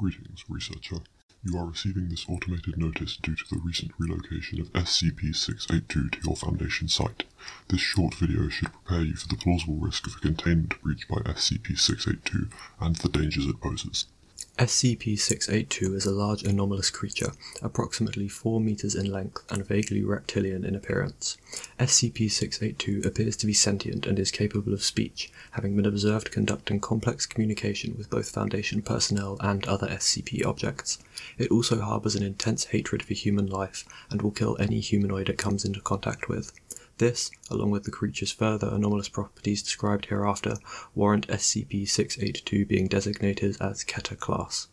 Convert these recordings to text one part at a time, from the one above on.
Greetings, researcher. You are receiving this automated notice due to the recent relocation of SCP-682 to your Foundation site. This short video should prepare you for the plausible risk of a containment breach by SCP-682 and the dangers it poses. SCP-682 is a large anomalous creature, approximately 4 meters in length and vaguely reptilian in appearance. SCP-682 appears to be sentient and is capable of speech, having been observed conducting complex communication with both Foundation personnel and other SCP objects. It also harbors an intense hatred for human life and will kill any humanoid it comes into contact with. This, along with the creature's further anomalous properties described hereafter, warrant SCP-682 being designated as Keter class.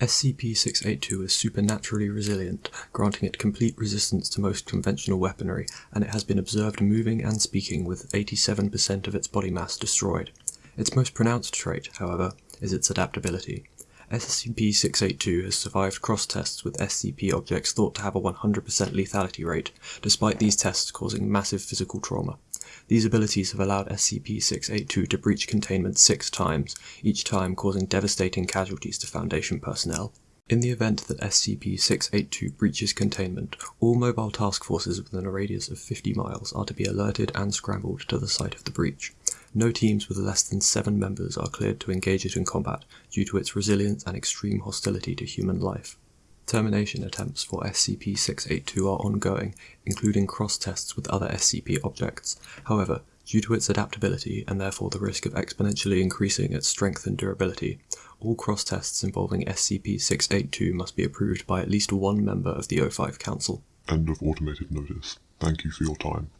SCP-682 is supernaturally resilient, granting it complete resistance to most conventional weaponry, and it has been observed moving and speaking with 87% of its body mass destroyed. Its most pronounced trait, however, is its adaptability. SCP-682 has survived cross-tests with SCP objects thought to have a 100% lethality rate, despite these tests causing massive physical trauma. These abilities have allowed SCP-682 to breach containment six times, each time causing devastating casualties to Foundation personnel. In the event that SCP-682 breaches containment, all mobile task forces within a radius of 50 miles are to be alerted and scrambled to the site of the breach. No teams with less than seven members are cleared to engage it in combat due to its resilience and extreme hostility to human life. Termination attempts for SCP-682 are ongoing, including cross-tests with other SCP objects. However, due to its adaptability and therefore the risk of exponentially increasing its strength and durability, all cross-tests involving SCP-682 must be approved by at least one member of the O5 Council. End of automated notice. Thank you for your time.